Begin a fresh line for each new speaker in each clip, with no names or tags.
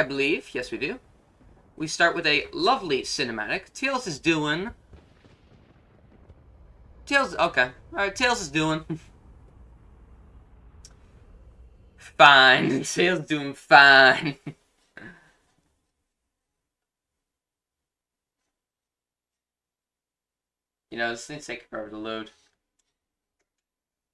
I believe. Yes, we do. We start with a lovely cinematic. Tails is doing... Tails... Okay. Alright, Tails is doing... fine. Tails doing fine. you know, this thing's taking forever to load.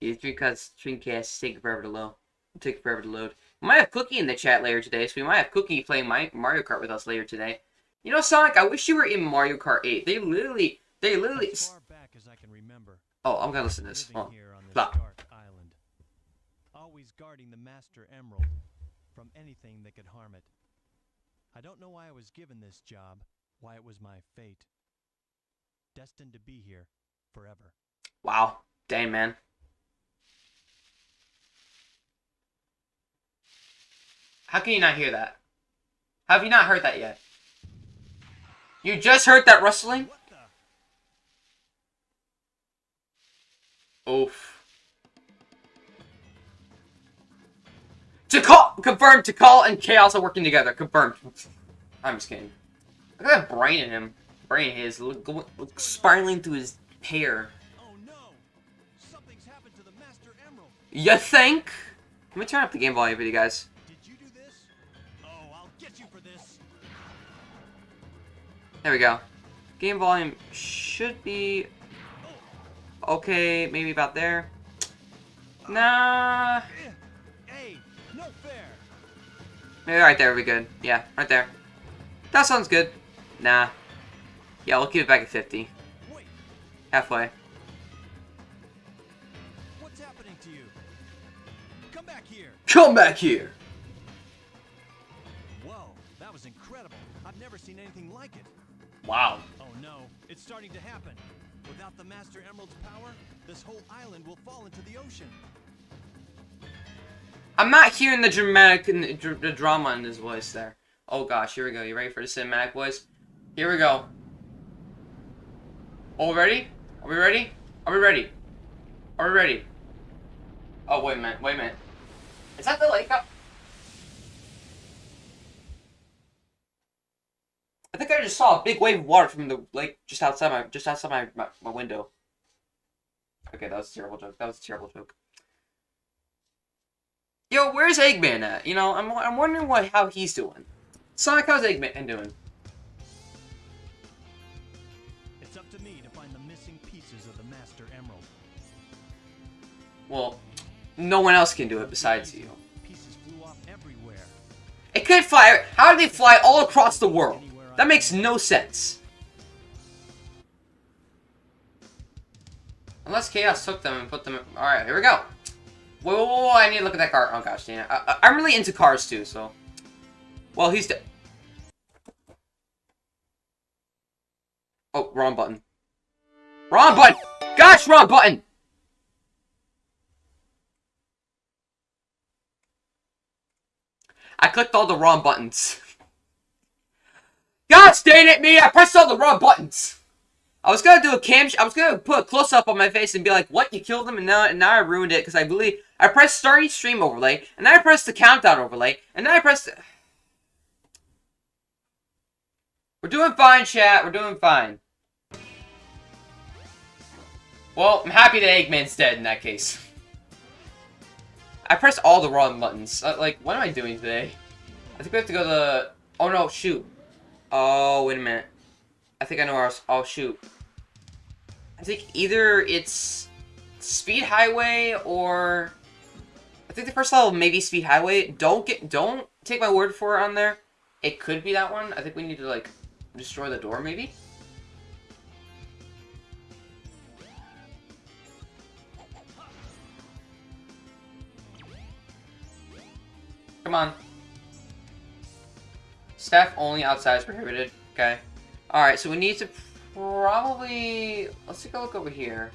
These Dreamcast, Dreamcast taking forever to load. Take forever to load. We might have Cookie in the chat later today, so we might have Cookie playing my Mario Kart with us later today. You know, Sonic, I wish you were in Mario Kart 8. They literally, they literally...
As far back as I can remember,
Oh, I'm gonna listen to this. Hold on.
here on this dark island, always guarding the Master Emerald from anything that could harm it. I don't know why I was given this job, why it was my fate. Destined to be here forever.
Wow. Dang, man. How can you not hear that? Have you not heard that yet? You just heard that rustling?
What the?
Oof. Tikal To call and Chaos are working together. Confirmed. I'm just kidding. Look at that brain in him. Brain in his look, go- look spiraling through his hair.
Oh no! Something's happened to the Master Emerald.
You think? Let me turn up the game volume for you guys. There we go. Game volume should be okay. Maybe about there. Nah.
Hey, no fair.
Maybe right there would be good. Yeah, right there. That sounds good. Nah. Yeah, we'll keep it back at 50.
Wait,
Halfway.
what's happening to you? Come back here.
Come back here! Wow.
Oh no, it's starting to happen. Without the Master Emerald's power, this whole island will fall into the ocean.
I'm not hearing the dramatic and the, drama in his voice there. Oh gosh, here we go. You ready for the cinematic voice? Here we go. All ready? Are we ready? Are we ready? Are we ready? Oh, wait a minute. Wait a minute. Is that the lake up? I think I just saw a big wave of water from the lake just outside my just outside my, my, my window. Okay, that was a terrible joke. That was a terrible joke. Yo, where's Eggman at? You know, I'm, I'm wondering what how he's doing. Sonic, how's Eggman doing?
It's up to me to find the missing pieces of the Master Emerald.
Well, no one else can do it besides you.
Pieces flew off everywhere.
It could fly. How do they fly all across the world? That makes no sense. Unless Chaos took them and put them. All right, here we go. Whoa, whoa, whoa, I need to look at that car. Oh gosh, Dana. I, I'm really into cars too, so. Well, he's. Oh, wrong button. Wrong button. Gosh, wrong button. I clicked all the wrong buttons. Gosh dang it, me! I pressed all the wrong buttons. I was gonna do a cam. I was gonna put a close up on my face and be like, "What? You killed him?" And now, and now I ruined it because I believe I pressed starting stream overlay, and then I pressed the countdown overlay, and then I pressed. We're doing fine, chat. We're doing fine. Well, I'm happy that Eggman's dead in that case. I pressed all the wrong buttons. Uh, like, what am I doing today? I think we have to go to... Oh, no, shoot. Oh, wait a minute. I think I know where I was... Oh, shoot. I think either it's Speed Highway or... I think the first level maybe Speed Highway. Don't get... Don't take my word for it on there. It could be that one. I think we need to, like, destroy the door, maybe? Come on. Staff only outside is prohibited. Okay. Alright, so we need to probably... Let's take a look over here.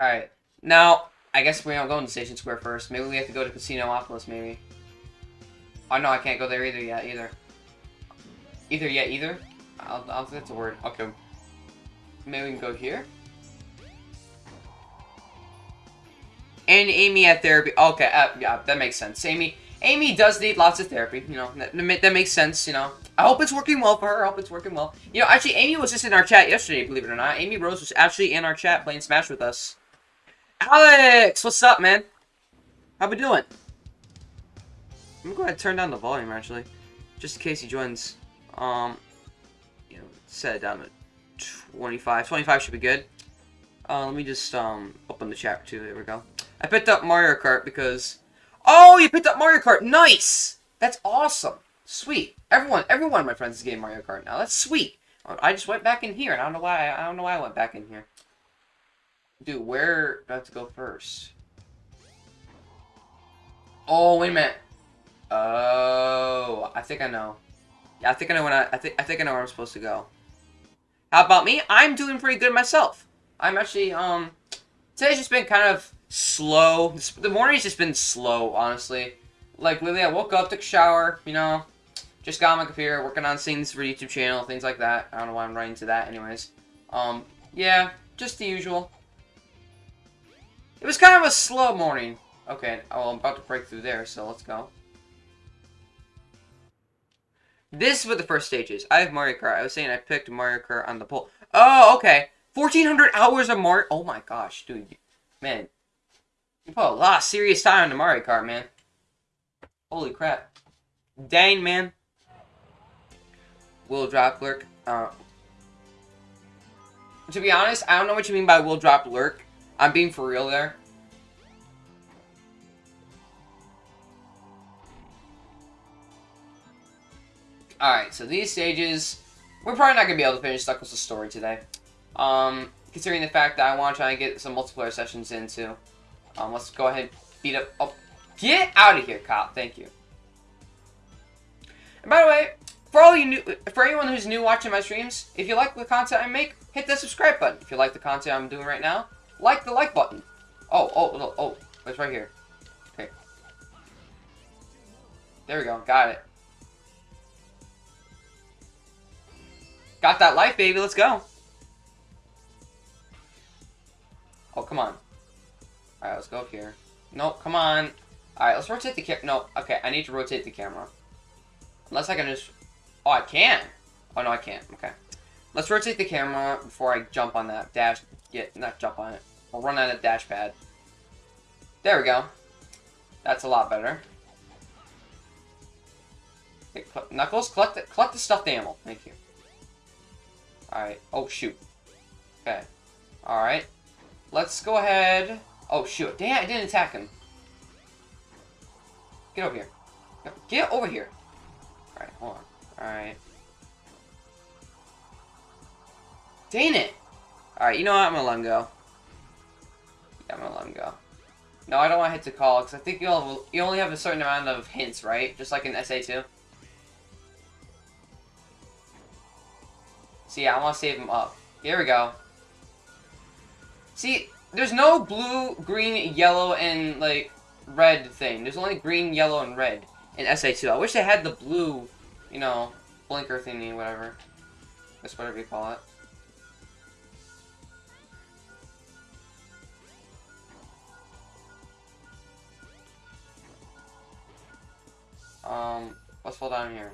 Alright. Now, I guess we don't go to Station Square first. Maybe we have to go to Casinopolis, maybe. Oh, no, I can't go there either yet, either. Either yet, either? I'll, I'll think that's a word. Okay. Maybe we can go here? And Amy at therapy. Okay, uh, yeah, that makes sense. Amy Amy does need lots of therapy, you know. That, that makes sense, you know. I hope it's working well for her. I hope it's working well. You know, actually, Amy was just in our chat yesterday, believe it or not. Amy Rose was actually in our chat playing Smash with us. Alex! What's up, man? How we doing? I'm gonna go ahead and turn down the volume, actually. Just in case he joins. Um, you know, set it down to 25. 25 should be good. Uh, let me just, um, open the chat, too. There we go. I picked up Mario Kart because... Oh, you picked up Mario Kart! Nice! That's awesome! Sweet. Everyone, everyone of my friends is getting Mario Kart now. That's sweet. I just went back in here, and I don't know why. I don't know why I went back in here. Dude, where do I have to go first? Oh, wait a minute. Oh, I think I know. Yeah, I think I know when I, I think I think I know where I'm supposed to go. How about me? I'm doing pretty good myself. I'm actually um today's just been kind of slow. The morning's just been slow, honestly. Like literally, I woke up, took a shower, you know, just got on my computer, working on things for YouTube channel, things like that. I don't know why I'm running to that, anyways. Um, yeah, just the usual. It was kind of a slow morning. Okay, oh, I'm about to break through there, so let's go. This is what the first stage is. I have Mario Kart. I was saying I picked Mario Kart on the poll. Oh, okay. 1,400 hours of Mario... Oh my gosh, dude. Man. You put a lot of serious time into Mario Kart, man. Holy crap. Dang, man. Will drop lurk. Uh, to be honest, I don't know what you mean by will drop lurk. I'm being for real there. Alright, so these stages, we're probably not going to be able to finish Knuckles' story today. Um, considering the fact that I want to try and get some multiplayer sessions in too. Um, let's go ahead and beat up... Oh, get out of here, cop. Thank you. And by the way, for all you new, for anyone who's new watching my streams, if you like the content I make, hit the subscribe button. If you like the content I'm doing right now, like the like button. Oh, oh, oh, oh, it's right here. Okay. There we go. Got it. Got that life, baby. Let's go. Oh, come on. Alright, let's go up here. Nope, come on. Alright, let's rotate the camera. No, okay, I need to rotate the camera. Unless I can just... Oh, I can. Oh, no, I can't. Okay. Let's rotate the camera before I jump on that dash... Yeah, not jump on it. I'll run on a dash pad. There we go. That's a lot better. Okay, Knuckles, collect the, collect the stuffed animal. Thank you. Alright. Oh, shoot. Okay. Alright. Let's go ahead... Oh, shoot. Damn, I didn't attack him. Get over here. Get over here. Alright, hold on. Alright. Dang it! Alright, you know what? I'm gonna let him go. Yeah, I'm gonna let him go. No, I don't want to hit the call, because I think you'll you only have a certain amount of hints, right? Just like in SA2. See, I want to save him up. Here we go. See, there's no blue, green, yellow, and, like, red thing. There's only green, yellow, and red in SA2. I wish they had the blue, you know, blinker thingy, whatever. That's whatever you call it. Um, let's fall down here.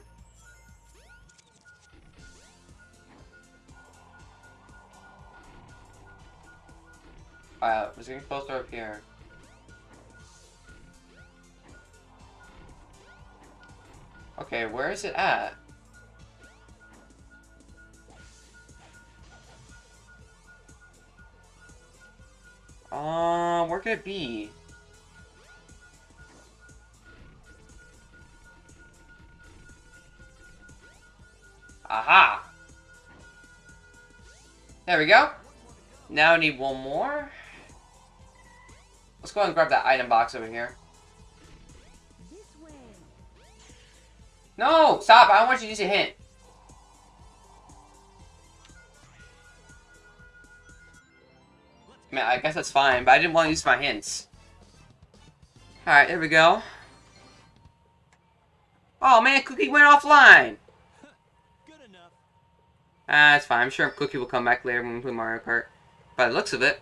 Uh, was getting closer up here. Okay, where is it at? Um, where could it be? Aha! There we go. Now I need one more. Let's go ahead and grab that item box over here. No! Stop! I don't want you to use a hint. I mean, I guess that's fine, but I didn't want to use my hints. Alright, there we go. Oh man, Cookie went offline!
Good enough.
Ah, that's fine. I'm sure Cookie will come back later when we play Mario Kart. By the looks of it,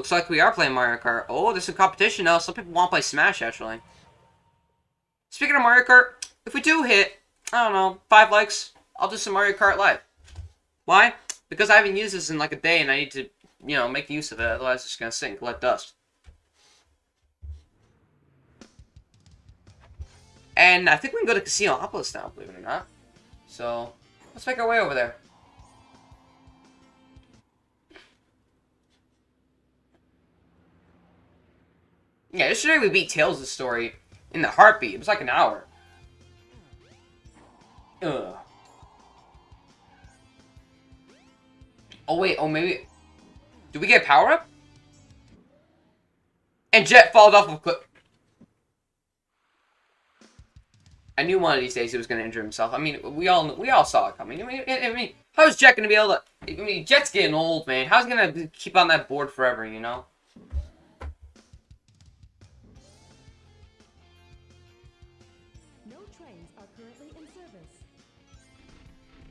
looks like we are playing Mario Kart. Oh, there's some competition now. Some people want to play Smash, actually. Speaking of Mario Kart, if we do hit, I don't know, five likes, I'll do some Mario Kart Live. Why? Because I haven't used this in like a day and I need to, you know, make use of it. Otherwise, it's just going to sink, collect dust. And I think we can go to Casino Casinopolis now, believe it or not. So, let's make our way over there. Yeah, yesterday we beat Tails' story in the heartbeat. It was like an hour. Ugh. Oh wait, oh maybe... Did we get power up? And Jet falls off of a cliff. I knew one of these days he was going to injure himself. I mean, we all we all saw it coming. I mean, I mean, how's Jet going to be able to? I mean, Jet's getting old, man. How's he going to keep on that board forever? You know?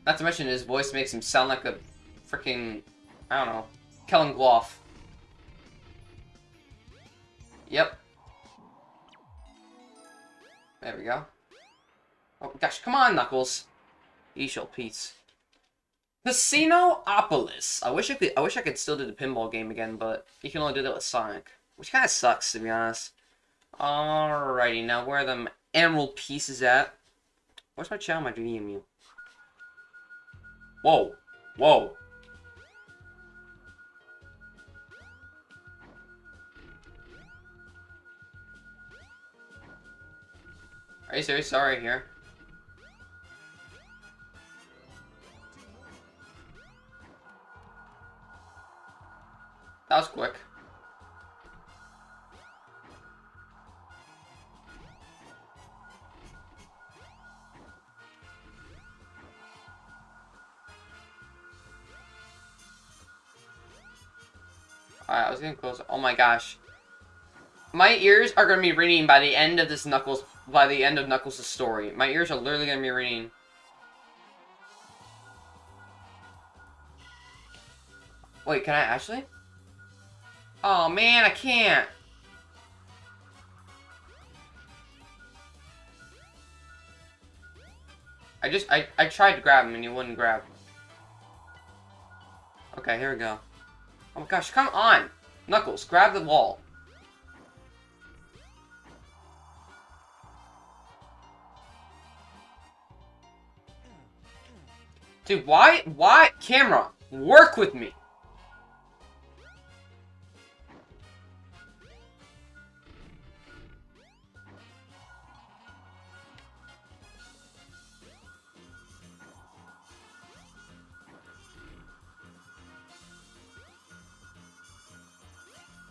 Not to mention his voice makes him sound like a freaking I don't know, Kellen Gloff. Yep. There we go. Oh gosh, come on, Knuckles. Ye shall peace. Casinopolis. I wish I could. I wish I could still do the pinball game again, but you can only do that with Sonic, which kind of sucks to be honest. Alrighty, now where are the emerald pieces at? Where's my channel, my dream you? Whoa, whoa. Are you serious? Sorry here. That was quick. Alright, I was getting closer. Oh my gosh. My ears are going to be ringing by the end of this Knuckles, by the end of Knuckles' story. My ears are literally going to be ringing. Wait, can I actually? Oh man, I can't. I just, I, I tried to grab him and he wouldn't grab. Okay, here we go. Oh my gosh, come on! Knuckles, grab the wall. Dude, why, why, camera, work with me.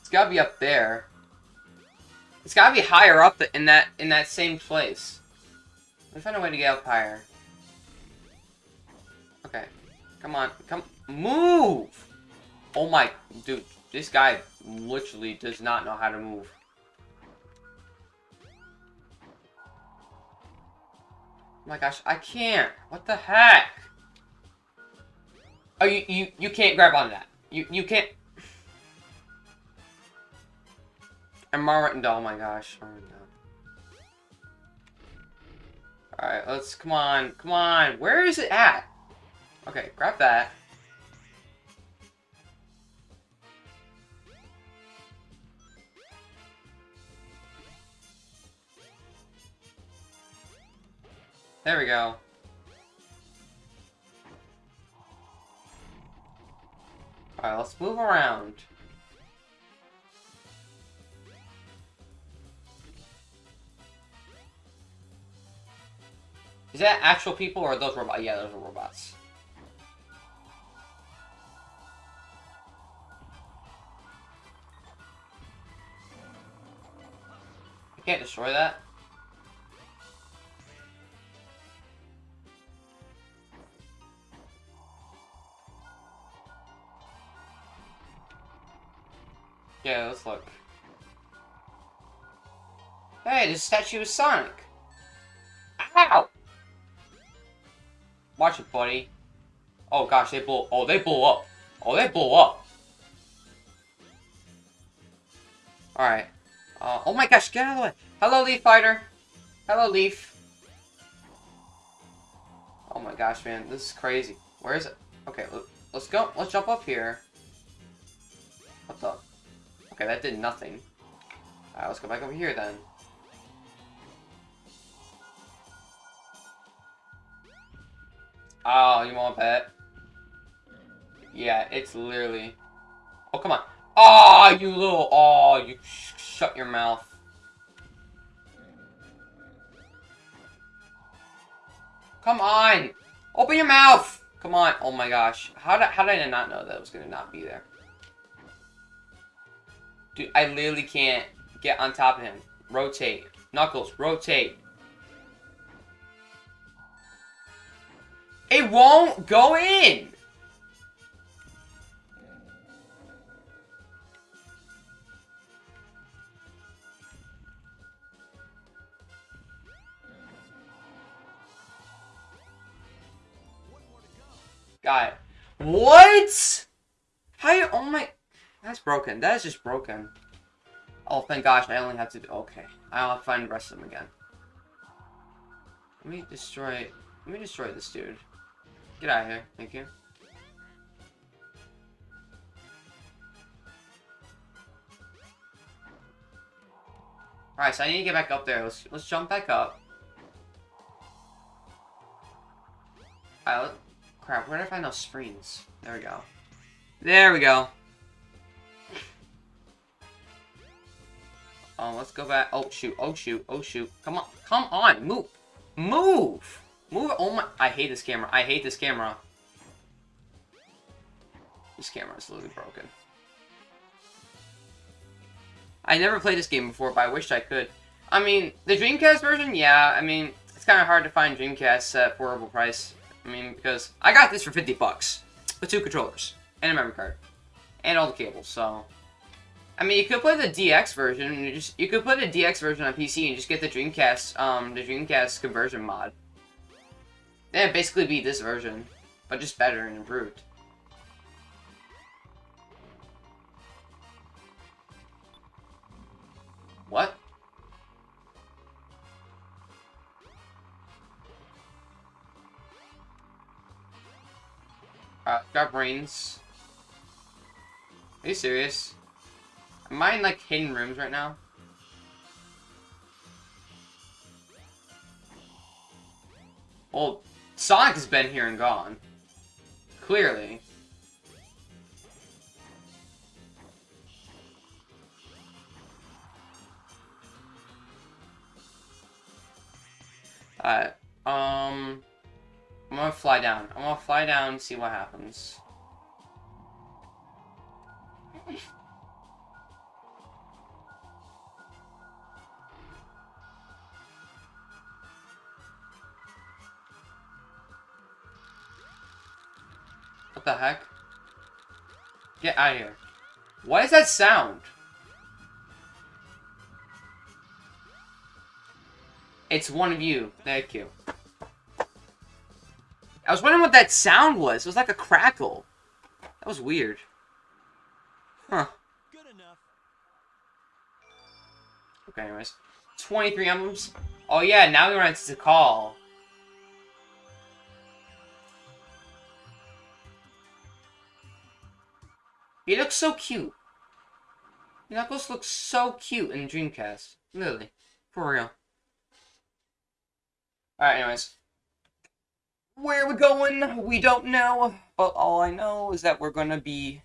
It's gotta be up there. It's gotta be higher up in that in that same place. Let me find a way to get up higher. Okay. Come on. Come move! Oh my dude, this guy literally does not know how to move. Oh my gosh, I can't. What the heck? Oh, you you you can't grab onto that. You you can't. And Marvin, oh my gosh, Alright, let's, come on, come on, where is it at? Okay, grab that. There we go. Alright, let's move around. Is that actual people or those robots? Yeah, those are robots. I can't destroy that. Yeah, let's look. Hey, this statue is Sonic. Watch it, buddy. Oh gosh, they blow. Oh, they blow up. Oh, they blow up. All right. Uh, oh my gosh, get out of the way. Hello, Leaf Fighter. Hello, Leaf. Oh my gosh, man, this is crazy. Where is it? Okay, let's go. Let's jump up here. What the? Okay, that did nothing. Alright, let's go back over here then. Oh, you want to bet? Yeah, it's literally... Oh, come on. Oh, you little... Oh, you sh shut your mouth. Come on! Open your mouth! Come on. Oh my gosh. How did, how did I not know that it was going to not be there? Dude, I literally can't get on top of him. Rotate. Knuckles, rotate. It won't go in! Got it. What? How you? Oh my. That's broken. That is just broken. Oh, thank gosh, I only have to do... Okay. I'll find the rest of them again. Let me destroy... Let me destroy this dude. Get out of here. Thank you. Alright, so I need to get back up there. Let's, let's jump back up. Alright, crap, where did I find those springs? There we go. There we go. Oh, let's go back. Oh, shoot. Oh, shoot. Oh, shoot. Come on. Come on. Move. Move. Move. Oh, my. I hate this camera. I hate this camera. This camera is literally broken. I never played this game before, but I wish I could. I mean, the Dreamcast version, yeah. I mean, it's kind of hard to find Dreamcast at affordable price. I mean, because I got this for 50 bucks. With two controllers. And a memory card. And all the cables, so... I mean, you could play the DX version. You just you could play the DX version on PC and just get the Dreamcast, um, the Dreamcast conversion mod. Then basically be this version, but just better and improved. What? Uh, got brains. Are you serious? Am I in, like, hidden rooms right now? Well, Sonic has been here and gone. Clearly. Alright, um... I'm gonna fly down. I'm gonna fly down and see what happens. What the heck? Get out of here. What is that sound? It's one of you. Thank you. I was wondering what that sound was. It was like a crackle. That was weird. Huh.
Good enough.
Okay, anyways. 23 emblems. Oh yeah, now we run into call. He looks so cute. Knuckles looks so cute in Dreamcast. Really. For real. Alright, anyways. Where are we going? We don't know. But all I know is that we're gonna be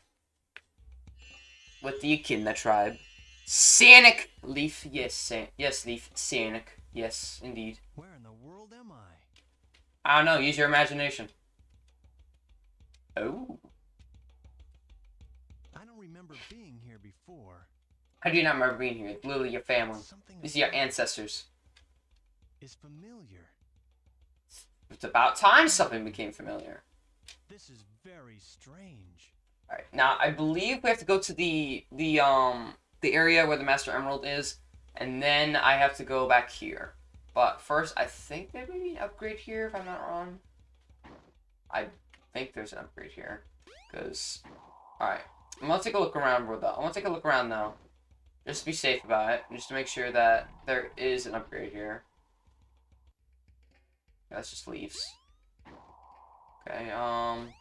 with the Echidna tribe. Sanic! Leaf, yes, San yes, Leaf, Sanic. Yes, indeed.
Where in the world am I?
I don't know, use your imagination. Oh.
I remember being here before.
How do you not remember being here? It's literally your family.
Something
These are your ancestors.
is familiar.
It's about time something became familiar.
This is very strange.
Alright, now I believe we have to go to the the um the area where the Master Emerald is, and then I have to go back here. But first, I think there may be an upgrade here, if I'm not wrong. I think there's an upgrade here. Because, alright. I'm gonna take a look around, bro, though. I want to take a look around, though. Just to be safe about it. Just to make sure that there is an upgrade here. Yeah, that's just leaves. Okay, um...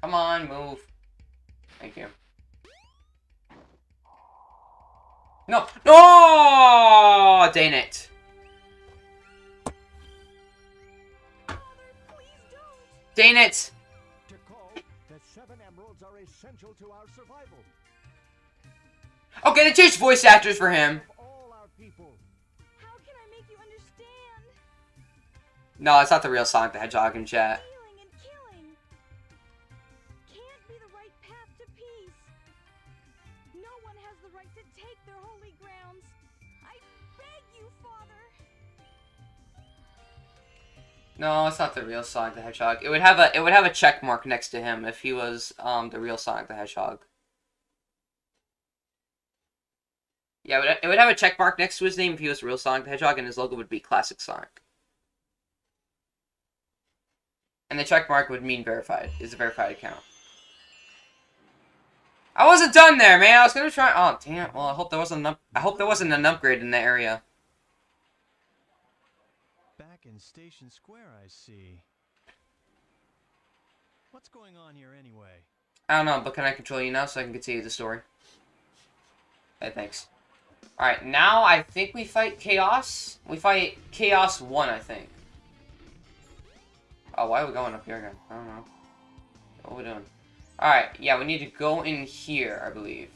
Come on, move. Thank you. No! No! Dang it. Dang it!
Essential to our survival.
Okay, they changed voice actors for him.
Of all our people.
How can I make you understand?
No, it's not the real Sonic the Hedgehog in chat.
No,
it's not the real Sonic the Hedgehog. It would have a it would have a check mark next to him if he was um the real Sonic the Hedgehog. Yeah, it would, have a check mark next to his name if he was real Sonic the Hedgehog, and his logo would be Classic Sonic. And the check mark would mean verified. Is a verified account. I wasn't done there, man. I was gonna try. Oh damn. Well, I hope there wasn't. An. I hope there wasn't an upgrade in the area.
Back in Station Square, I see. What's going on here anyway?
I don't know, but can I control you now so I can continue the story? Hey, thanks. Alright, now I think we fight Chaos. We fight Chaos 1, I think. Oh, why are we going up here again? I don't know. What are we doing? Alright, yeah, we need to go in here, I believe.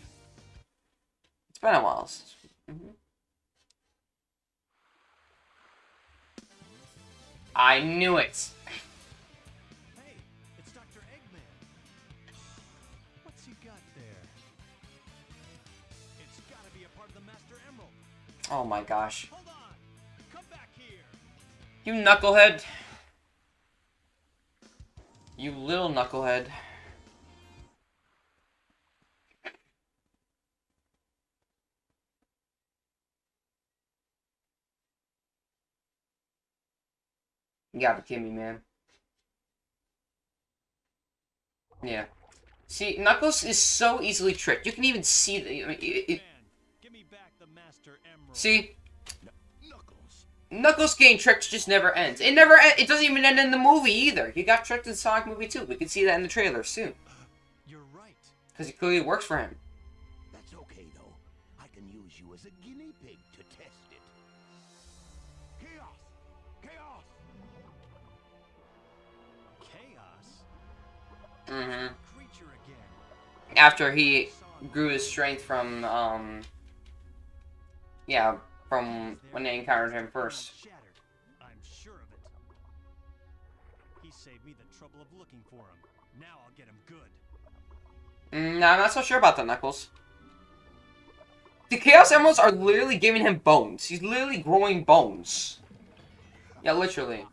It's been a while since... Mhm. I knew it!
Hey, it's Dr. Eggman. What's got there? It's gotta be a part of the Master Emerald.
Oh my gosh.
Hold on! Come back here!
You knucklehead. You little knucklehead. You gotta be kidding me, man. Yeah. See, Knuckles is so easily tricked. You can even see the. I mean, it, it,
Man, give me back the Master Emerald.
see,
Knuckles.
Knuckles getting tricked just never ends. It never. en- It doesn't even end in the movie either. He got tricked in Sonic movie too. We can see that in the trailer soon
You're right.
because it clearly works for him.
Chaos?
hmm After he grew his strength from, um, yeah, from when they encountered him first.
Shattered. I'm sure of it. He saved me the trouble of looking for him. Now I'll get him good.
Mm, no, I'm not so sure about that, Knuckles. The Chaos Emeralds are literally giving him bones. He's literally growing bones. Yeah, literally.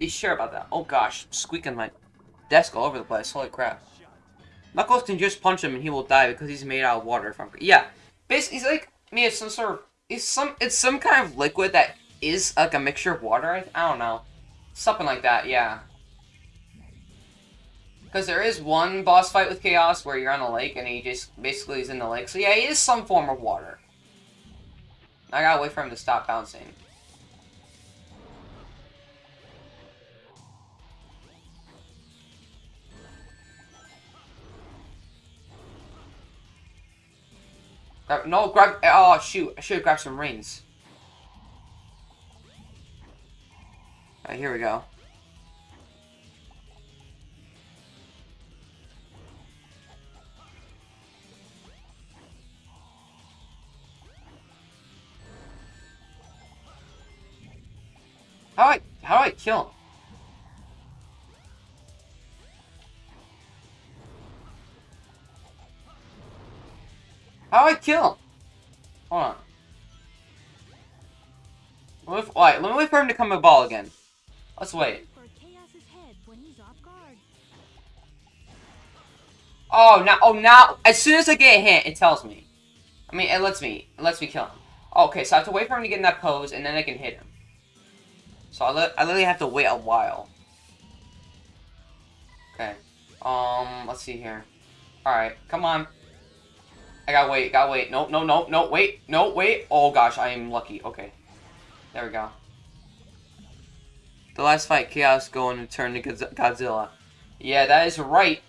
He's sure about that. Oh gosh, squeaking my desk all over the place. Holy crap. Knuckles can just punch him and he will die because he's made out of water from yeah. Basically, he's like me. It's some sort of it's some it's some kind of liquid that is like a mixture of water. I, I don't know, something like that. Yeah. Because there is one boss fight with Chaos where you're on a lake and he just basically is in the lake. So yeah, he is some form of water. I gotta wait for him to stop bouncing. Grab, no, grab. Oh, shoot. I should have grabbed some rings. Alright, here we go. How do I, how do I kill him? How do I kill him? Hold on. Wait, let me wait for him to come a ball again. Let's wait. Oh, now, oh, now, as soon as I get hit, it tells me. I mean, it lets me, it lets me kill him. Okay, so I have to wait for him to get in that pose, and then I can hit him. So I, li I literally have to wait a while. Okay. Um, let's see here. Alright, come on. I gotta wait, gotta wait. No, no, no, no, wait, no, wait. Oh gosh, I am lucky. Okay. There we go. The last fight, Chaos going to turn to Godzilla. Yeah, that is right.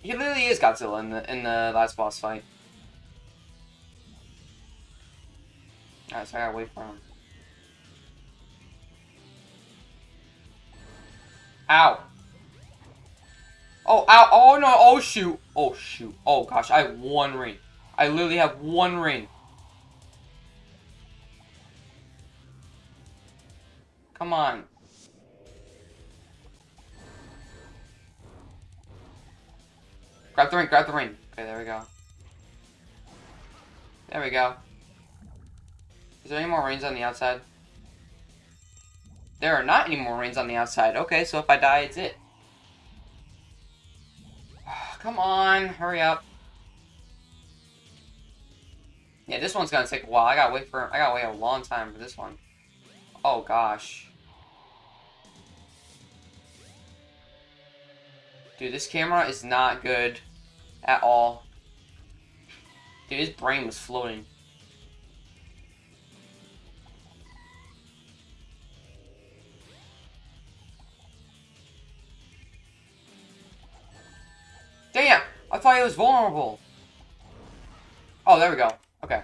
He literally is Godzilla in the in the last boss fight. Alright, so I gotta wait for him. Ow. Oh, ow. Oh, no. Oh, shoot. Oh, shoot. Oh, gosh. I have one ring. I literally have one ring. Come on. Grab the ring. Grab the ring. Okay, there we go. There we go. Is there any more rings on the outside? There are not any more rings on the outside. Okay, so if I die, it's it. Come on, hurry up. Yeah, this one's gonna take a while. I gotta wait for I gotta wait a long time for this one. Oh gosh. Dude, this camera is not good at all. Dude, his brain was floating. Thought he was vulnerable. Oh, there we go. Okay.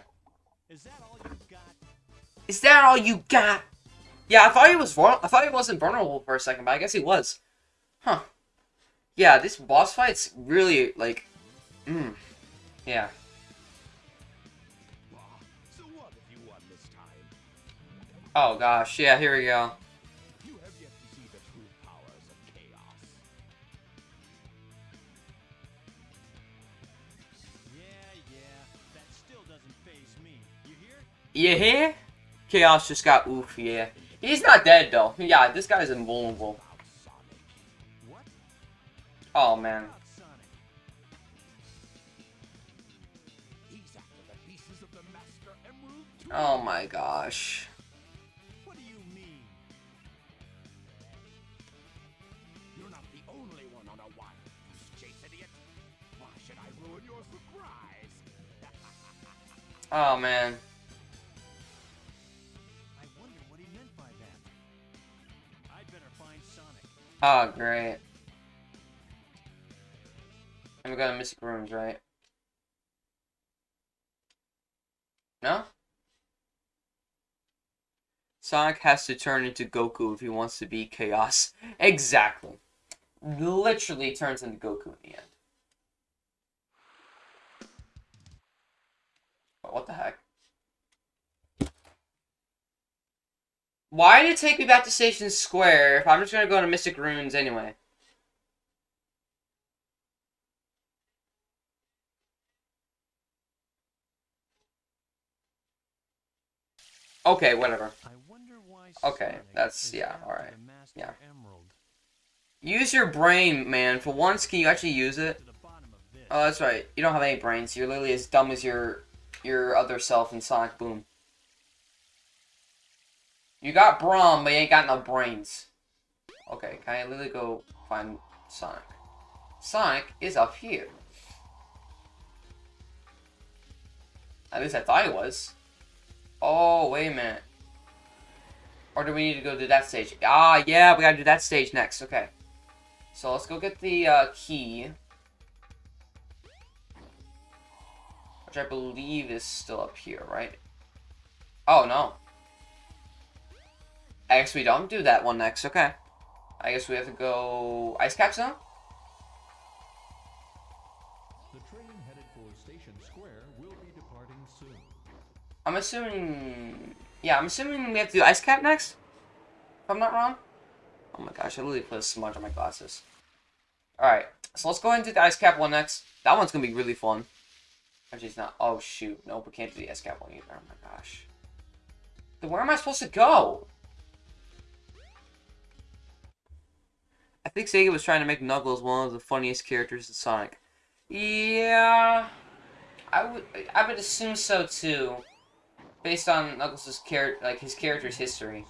Is that all you got?
Is that all you got? Yeah, I thought he was vul- I thought he wasn't vulnerable for a second, but I guess he was. Huh. Yeah, this boss fight's really like, mm, yeah.
Ah, so what if you won this time?
Oh gosh, yeah. Here we go.
You
hear?
Chaos just got oof. Yeah. He's not dead though. Yeah, this guy's invulnerable. Oh man. Oh my gosh.
What do you mean?
You're not the only one on a chase, idiot. Why should I ruin your surprise?
Oh man. Oh great. And we got Mystic Ruins, right? No? Sonic has to turn into Goku if he wants to be Chaos. Exactly. Literally turns into Goku in the end. Oh, what the heck? Why did it take me back to Station Square if I'm just gonna go to Mystic Ruins anyway? Okay, whatever.
I wonder why
Okay, that's- yeah, alright. Yeah. Use your brain, man. For once, can you actually use it?
To the bottom of this.
Oh, that's right. You don't have any brains. You're literally as dumb as your your other self in Sonic Boom. You got Braum, but you ain't got no brains. Okay, can I literally go find Sonic? Sonic is up here. At least I thought he was. Oh, wait a minute. Or do we need to go to that stage? Ah, yeah, we gotta do that stage next. Okay. So let's go get the uh, key. Which I believe is still up here, right? Oh, no. I guess we don't do that one next. Okay. I guess we have to go... Ice Cap Zone?
The train headed for Station Square will be departing soon.
I'm assuming... Yeah, I'm assuming we have to do Ice Cap next? If I'm not wrong? Oh my gosh, I literally put a smudge on my glasses. Alright, so let's go ahead and do the Ice Cap one next. That one's gonna be really fun. Actually, it's not. Oh, shoot. Nope, we can't do the SCAT one either. Oh my gosh. Then where am I supposed to go? I think Sega was trying to make Knuckles one of the funniest characters in Sonic. Yeah, I would I would assume so too, based on Knuckles' character, like his character's history.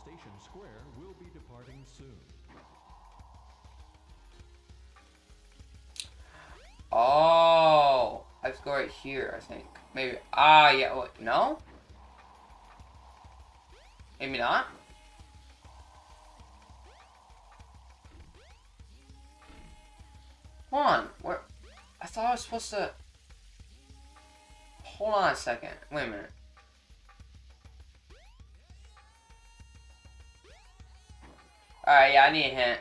Oh, I have to go right here. I think maybe. Ah, yeah. What? No. Maybe not. Hold on. Where? I thought I was supposed to. Hold on a second. Wait a minute. Alright, yeah, I need a hint.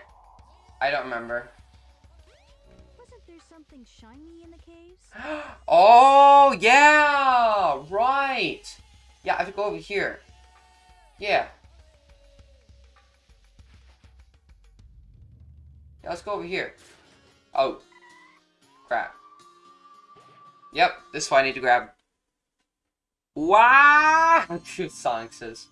I don't remember.
Wasn't there something shiny in the caves?
oh, yeah! Right! Yeah, I have to go over here. Yeah. Yeah, let's go over here. Oh. Crap. Yep, this is what I need to grab. Wow! Sonic says.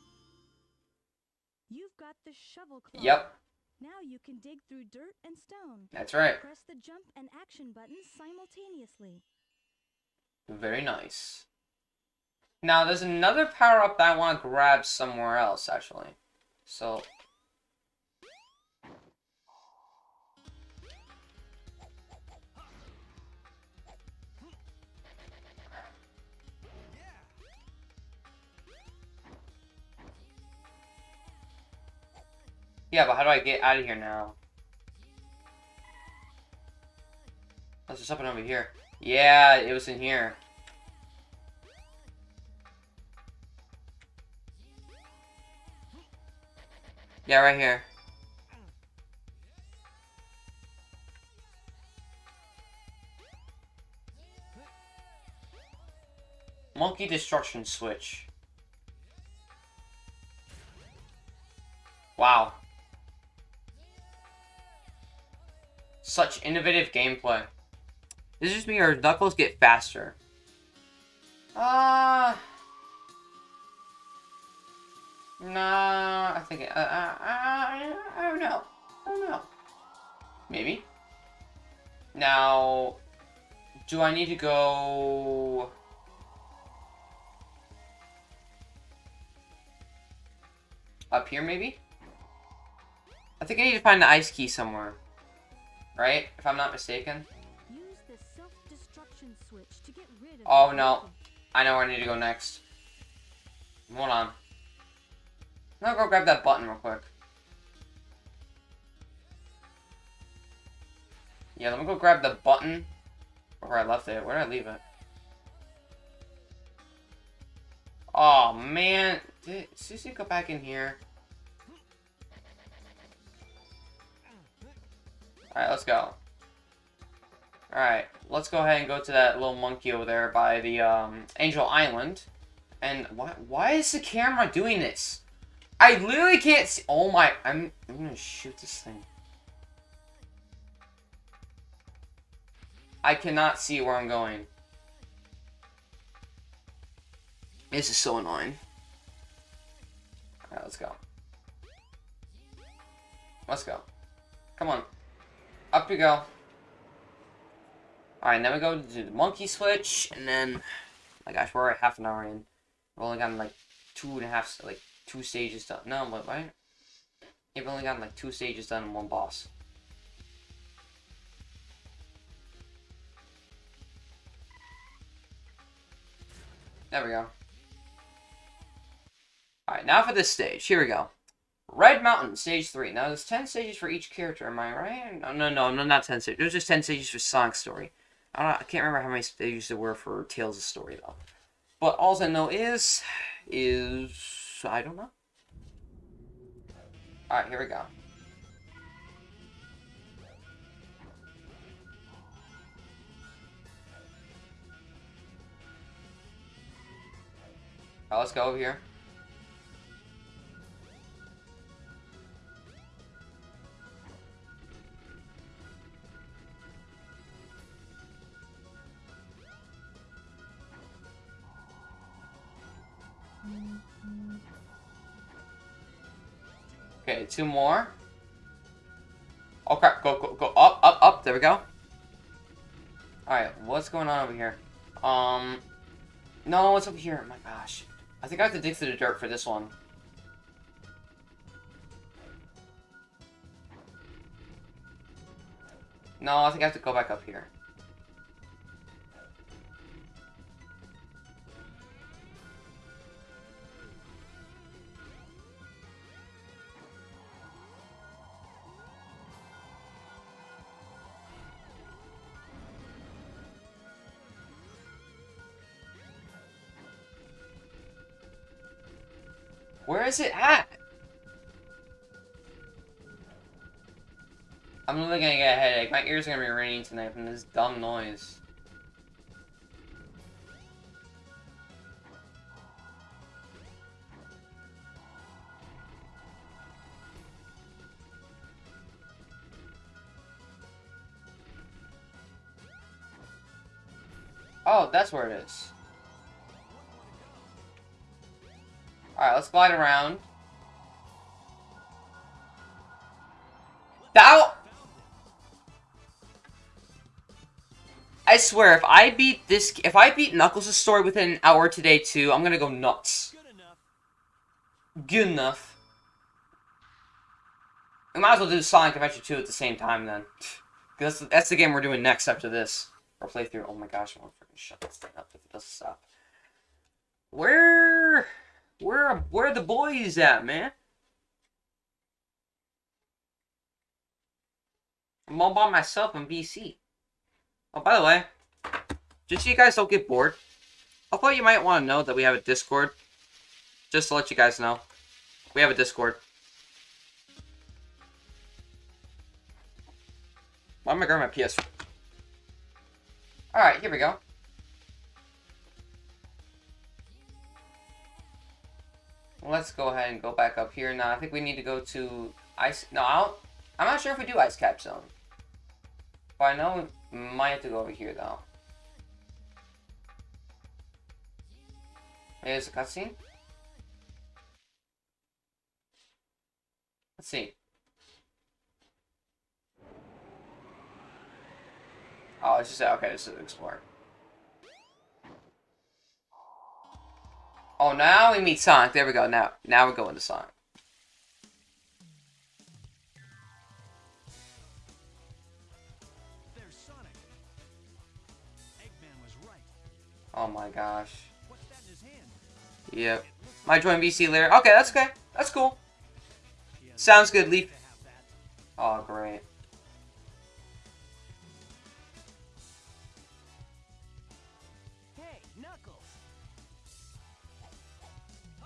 You've got the shovel claw.
Yep,
Now you can dig through dirt and stone.
that's right.
Press the jump and action buttons simultaneously.
Very nice. Now, there's another power-up that I want to grab somewhere else, actually. So... Yeah, but how do I get out of here now? There's just something over here. Yeah, it was in here. Yeah, right here. Monkey destruction switch. Wow. Such innovative gameplay. This is just me or Knuckles get faster. Uh Nah, I think it, uh, uh, I, I don't know. I don't know. Maybe. Now, do I need to go? Up here, maybe? I think I need to find the ice key somewhere. Right? If I'm not mistaken.
Use the self-destruction switch to get rid of
Oh, no. I know where I need to go next. Hold on. I'm gonna go grab that button real quick. Yeah, let me go grab the button. Where I left it. Where did I leave it? Oh, man. Did Susie go back in here? Alright, let's go. Alright, let's go ahead and go to that little monkey over there by the um, Angel Island. And why, why is the camera doing this? I literally can't see. Oh my, I'm, I'm gonna shoot this thing. I cannot see where I'm going. This is so annoying. Alright, let's go. Let's go. Come on. Up you go. Alright, then we go to the monkey switch, and then... my gosh, we're at half an hour in. We've only gotten like two and a half, like, two stages done. No, but right? We've only gotten like two stages done and one boss. There we go. Alright, now for this stage. Here we go. Red Mountain, stage 3. Now, there's 10 stages for each character, am I right? No, no, no, no not 10 stages. There's just 10 stages for Sonic's story. I, I can't remember how many stages there were for Tails' story, though. But all I know is... is... I don't know. Alright, here we go. Alright, let's go over here. Okay, two more. Oh crap, go, go, go, up, up, up, there we go. Alright, what's going on over here? Um, no, it's over here, my gosh. I think I have to dig through the dirt for this one. No, I think I have to go back up here. Where is it at? I'm really gonna get a headache. My ears are gonna be ringing tonight from this dumb noise. Oh, that's where it is. Alright, let's glide around. That I swear, if I beat this, if I beat Knuckles' story within an hour today too, I'm gonna go nuts.
Good enough.
We might as well do Sonic Adventure 2 at the same time then. Because that's, that's the game we're doing next after this. Or playthrough. Oh my gosh, I want to freaking shut this thing up if it doesn't stop. Where... Where, where are the boys at, man? I'm all by myself in VC. Oh, by the way, just so you guys don't get bored, I thought you might want to know that we have a Discord. Just to let you guys know. We have a Discord. Why am I grabbing my PS? Alright, here we go. Let's go ahead and go back up here. Now, I think we need to go to Ice... No, I don't... I'm not sure if we do Ice Cap Zone. But I know we might have to go over here, though. There's a cutscene. Let's see. Oh, it's just okay. This is explore. Oh, now we meet Sonic. There we go. Now, now we're going to Sonic.
There's Sonic. Eggman was right.
Oh my gosh.
What's that in his hand?
Yep. My join VC later. Okay, that's okay. That's cool. Sounds good, Leaf.
to have that.
Oh, great.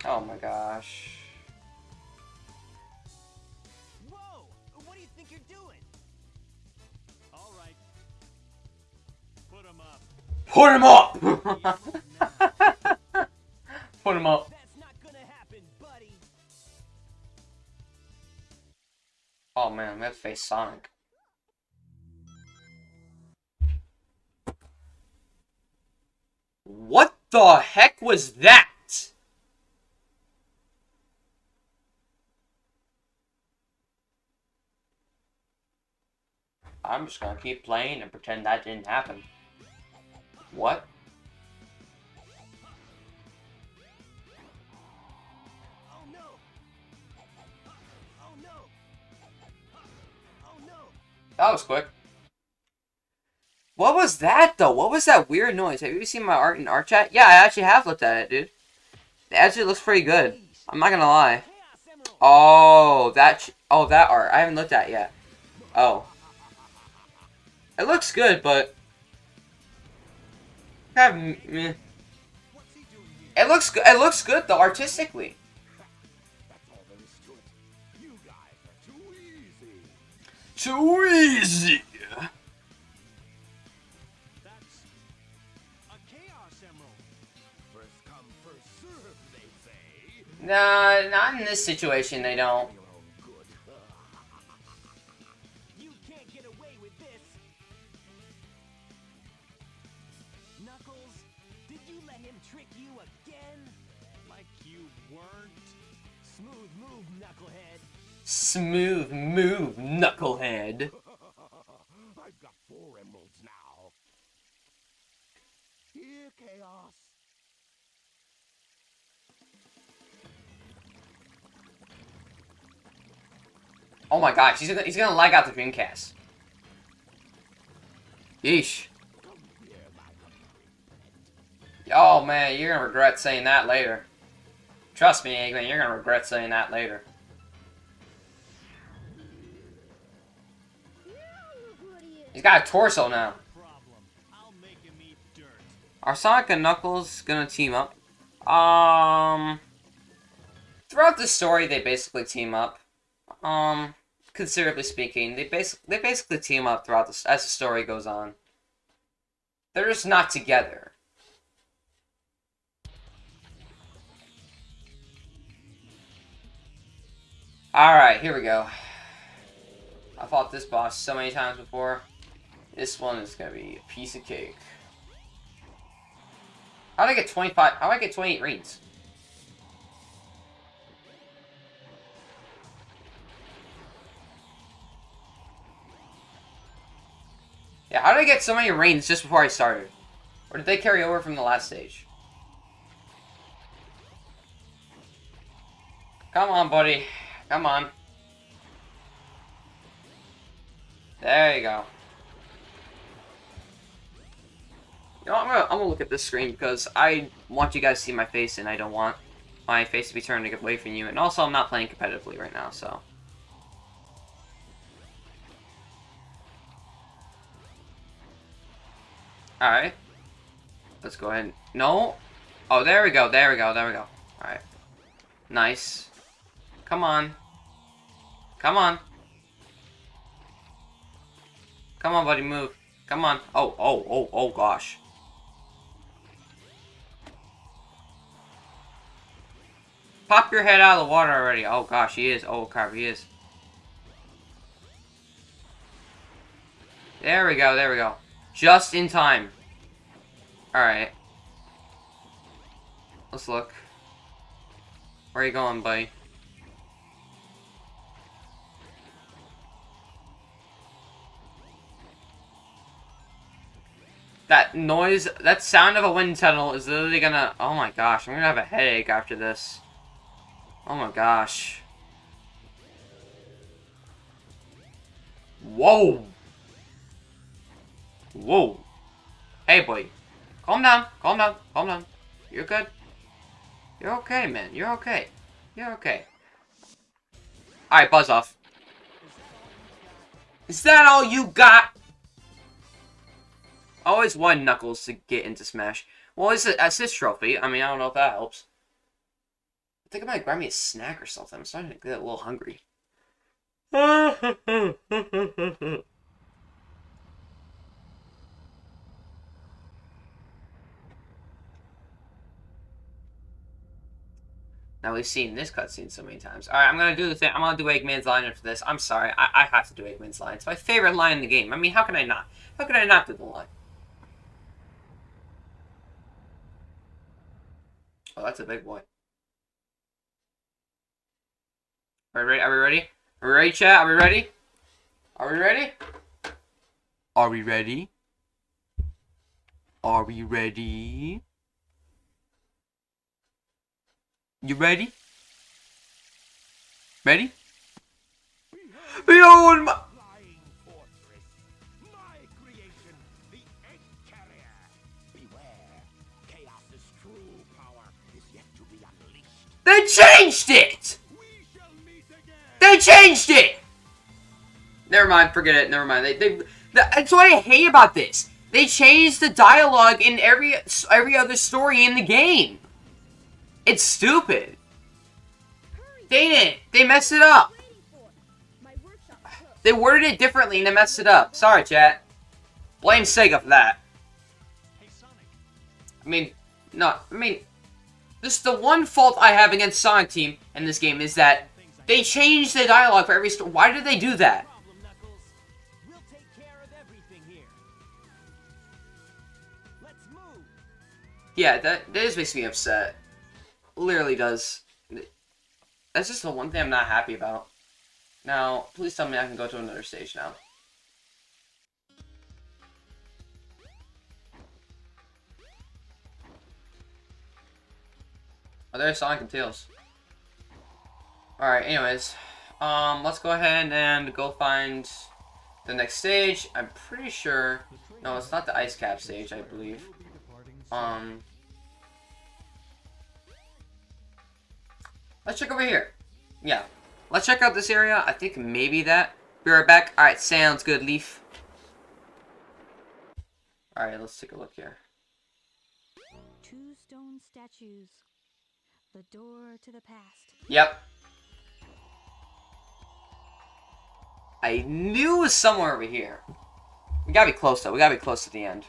Oh my gosh.
Whoa! What do you think you're doing?
All right. Put him up.
Put him up! Put him up.
That's not gonna happen, buddy!
Oh man, we have to face Sonic. What the heck was that? I'm just gonna keep playing and pretend that didn't happen. What? That was quick. What was that though? What was that weird noise? Have you seen my art in art chat? Yeah, I actually have looked at it, dude. It actually looks pretty good. I'm not gonna lie. Oh, that oh that art. I haven't looked at yet. Oh. It looks good, but kind of meh. It looks good. It looks good though, artistically.
Too easy.
That's a Chaos Emerald.
First come, first serve, they say.
Nah, not in this situation. They don't. Smooth move, knucklehead.
I've got four emeralds now. Here, Chaos.
Oh my gosh, he's gonna he's gonna lag out the Dreamcast. Yeesh. Oh man, you're gonna regret saying that later. Trust me, Eggman, you're gonna regret saying that later. He's got a torso now. Are Sonic and Knuckles gonna team up? Um, throughout the story, they basically team up. Um, considerably speaking, they basic they basically team up throughout the as the story goes on. They're just not together. All right, here we go. I fought this boss so many times before. This one is gonna be a piece of cake. How did I get 25? How did I get 28 rings? Yeah, how did I get so many rings just before I started? Or did they carry over from the last stage? Come on, buddy. Come on. There you go. You know, I'm gonna, I'm gonna look at this screen because I want you guys to see my face and I don't want my face to be turned away from you. And also, I'm not playing competitively right now, so. Alright. Let's go ahead. No. Oh, there we go, there we go, there we go. Alright. Nice. Come on. Come on. Come on, buddy, move. Come on. Oh, oh, oh, oh, gosh. Pop your head out of the water already. Oh, gosh, he is. Oh, crap, he is. There we go, there we go. Just in time. Alright. Let's look. Where are you going, buddy? That noise, that sound of a wind tunnel is literally gonna... Oh my gosh, I'm gonna have a headache after this. Oh my gosh. Whoa! Whoa. Hey, boy. Calm down, calm down, calm down. You're good. You're okay, man. You're okay. You're okay. Alright, buzz off. Is that all you got? Always one Knuckles to get into Smash. Well, it's an assist trophy. I mean, I don't know if that helps. I think I might grab me a snack or something. I'm starting to get a little hungry. Now we've seen this cutscene so many times. Alright, I'm gonna do the thing. I'm gonna do Eggman's line for this. I'm sorry. I, I have to do Eggman's line. It's my favorite line in the game. I mean, how can I not? How can I not do the line? Oh, that's a big boy. Are we ready? Are we ready? Are we ready, chat? Are we ready? Are we ready? Are we ready? Are we ready? You ready? Ready? Behold my...
flying fortress. My creation, the Egg Carrier. Beware. Chaos's true power is yet to be unleashed.
They changed it! They changed it! Never mind, forget it, never mind. They, they, that's what I hate about this. They changed the dialogue in every every other story in the game. It's stupid. They didn't. They messed it up. They worded it differently and they messed it up. Sorry, chat. Blame Sega for that. I mean, no, I mean, this is the one fault I have against Sonic Team in this game is that they changed the dialogue for every story. Why did they do that? Yeah, that that just makes me upset. Literally does. That's just the one thing I'm not happy about. Now, please tell me I can go to another stage now. Oh, there's Sonic and Tails. Alright, anyways. Um, let's go ahead and go find the next stage. I'm pretty sure... No, it's not the ice cap stage, I believe. Um... Let's check over here. Yeah. Let's check out this area. I think maybe that. Be right back. Alright, sounds good, Leaf. Alright, let's take a look here.
Two stone statues. The door to the past.
Yep. I knew it was somewhere over here. We gotta be close, though. We gotta be close to the end.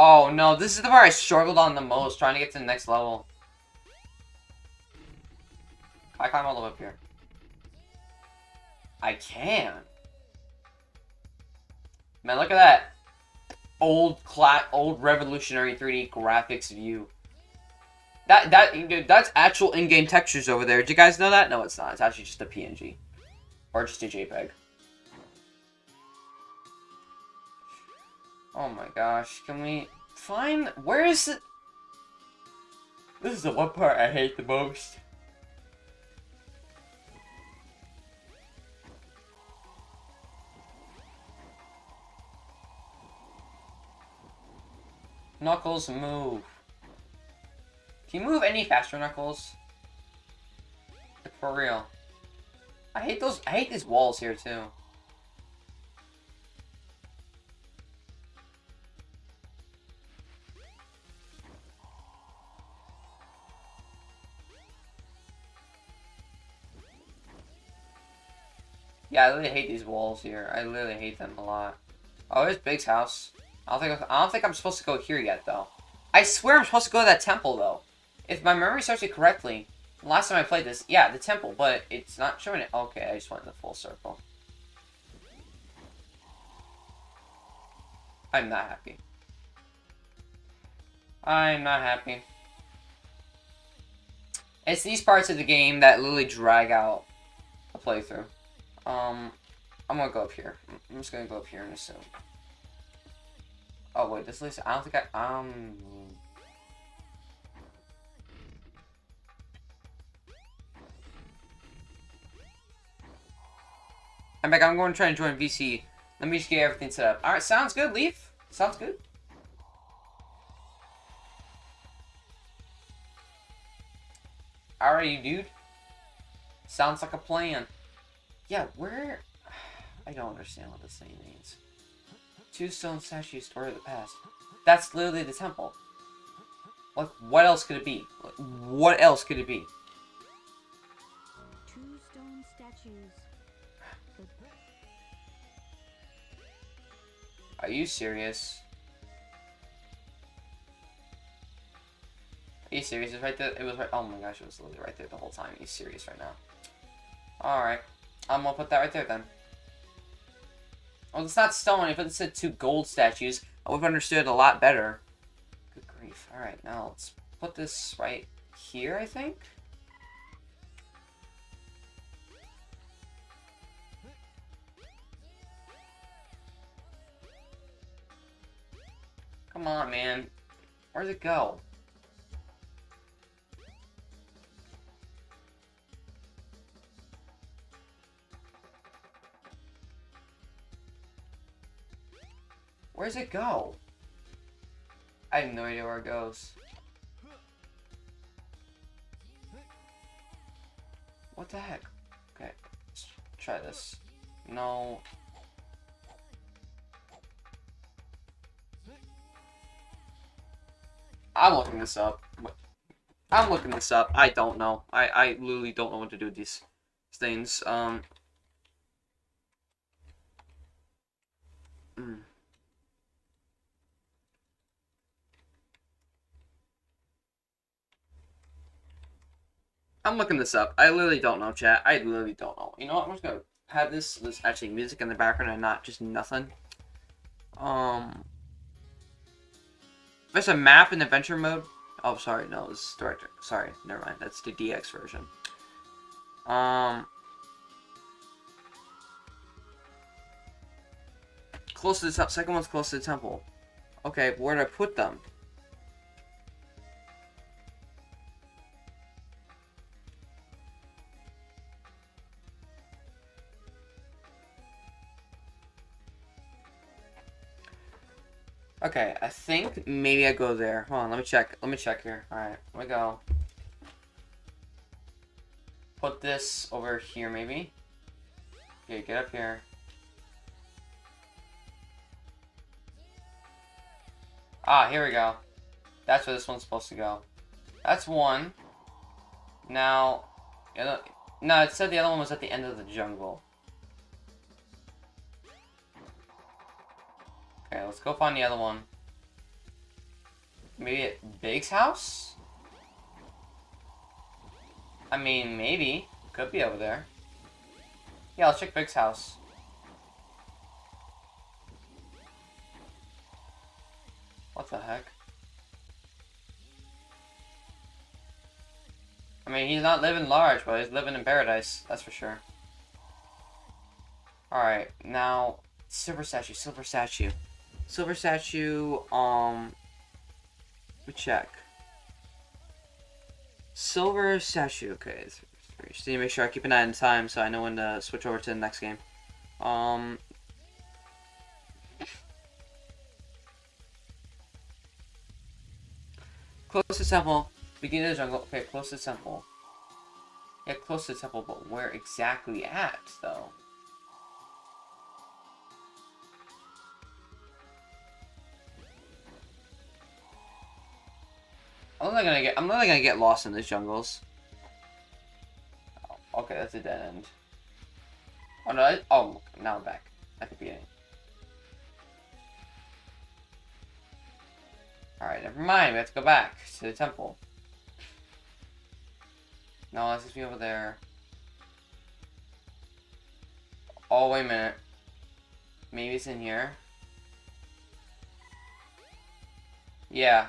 Oh no, this is the part I struggled on the most, trying to get to the next level. I climb all the way up here. I can. Man, look at that. Old cla old revolutionary 3D graphics view. That that that's actual in-game textures over there. Did you guys know that? No, it's not. It's actually just a PNG. Or just a JPEG. Oh my gosh, can we find where is it? This is the one part I hate the most. Knuckles, move. Can you move any faster, Knuckles? For real. I hate those- I hate these walls here, too. Yeah, I really hate these walls here. I literally hate them a lot. Oh, there's Big's house. I don't think I don't think I'm supposed to go here yet, though. I swear I'm supposed to go to that temple, though. If my memory serves me correctly, last time I played this, yeah, the temple, but it's not showing it. Okay, I just went in the full circle. I'm not happy. I'm not happy. It's these parts of the game that literally drag out a playthrough. Um, I'm gonna go up here. I'm just gonna go up here and assume. Oh wait, this list. I don't think I um. I'm back. I'm going to try and join VC. Let me just get everything set up. All right, sounds good. Leaf. Sounds good. Alrighty, dude. Sounds like a plan. Yeah, where... I don't understand what this thing means. Two stone statues story of the past. That's literally the temple. Like, what else could it be? Like, what else could it be?
Two stone statues.
Are you serious? Are you serious? It's right there. It was right. Oh my gosh, it was literally right there the whole time. Are you serious right now? Alright. I'm gonna put that right there then. Well, it's not stone. If it said two gold statues, I would have understood a lot better. Good grief. Alright, now let's put this right here, I think? Come on, man. Where'd it go? Where's it go? I have no idea where it goes. What the heck? Okay, let's try this. No. I'm looking this up. I'm looking this up. I don't know. I, I literally don't know what to do with these things. Um. mm. I'm looking this up. I literally don't know, chat. I literally don't know. You know what? I'm just gonna have this this actually music in the background and not just nothing. Um, there's a map in adventure mode. Oh, sorry, no, this is director. Sorry, never mind. That's the DX version. Um, close to the. Second one's close to the temple. Okay, where did I put them? Okay, I think maybe I go there. Hold on, let me check. Let me check here. Alright, let me go. Put this over here, maybe. Okay, get up here. Ah, here we go. That's where this one's supposed to go. That's one. Now, no, it said the other one was at the end of the jungle. Okay, let's go find the other one. Maybe at Big's house? I mean, maybe. Could be over there. Yeah, let's check Big's house. What the heck? I mean, he's not living large, but he's living in paradise. That's for sure. Alright, now, silver statue, silver statue. Silver statue, um, let me check. Silver statue, okay. Just need to make sure I keep an eye on time so I know when to switch over to the next game. Um, close to temple, of the jungle. Okay, close to temple. Yeah, close to temple, but where exactly at, though? I'm not gonna get. I'm not gonna get lost in these jungles. Oh, okay, that's a dead end. Oh no! Oh, now I'm back at the beginning. All right, never mind. We have to go back to the temple. No, let's just be over there. Oh wait a minute. Maybe it's in here. Yeah,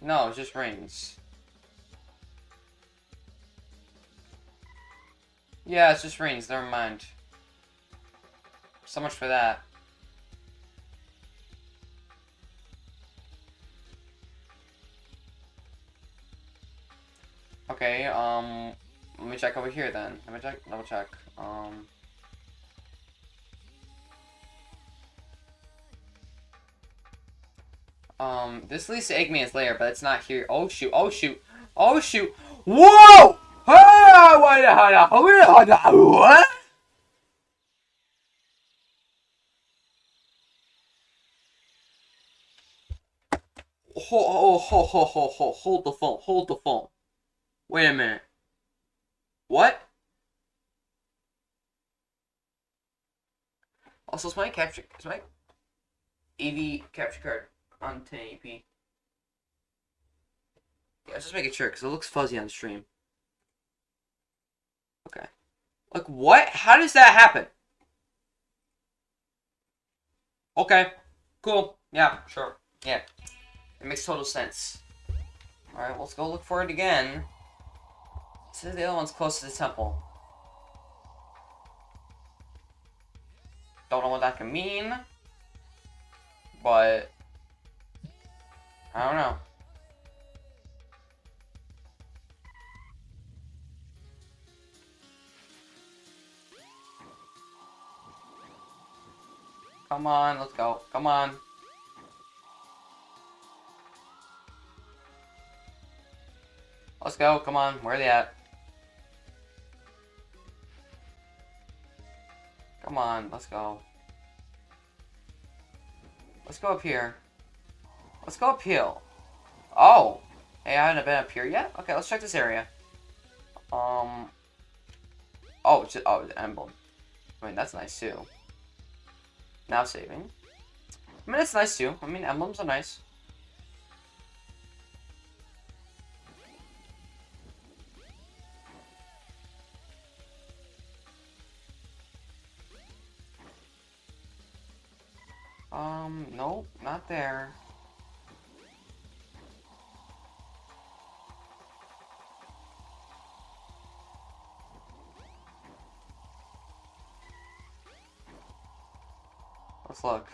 No, it just rains. Yeah, it's just rains. Never mind. So much for that. Okay, um, let me check over here then. Let me check, double check. Um, Um, this leads to Eggman's lair, but it's not here. Oh shoot! Oh shoot! Oh shoot! Whoa! What? Hold, hold, the phone. Hold the phone. Wait a minute. What? Also, is my capture, is my AV capture card on 1080p. Yeah, just making sure, because it looks fuzzy on stream. Okay. Like, what? How does that happen? Okay. Cool. Yeah, sure. Yeah. It makes total sense. Alright, let's go look for it again. So the other one's close to the temple. Don't know what that can mean. But I don't know. Come on, let's go. Come on. Let's go. Come on. Where are they at? Come on. Let's go. Let's go up here. Let's go uphill. Oh! Hey, I haven't been up here yet? Okay, let's check this area. Um... Oh, it's just, oh, the emblem. I mean, that's nice, too. Now saving. I mean, it's nice, too. I mean, emblems are nice. Um, nope, not there. Look.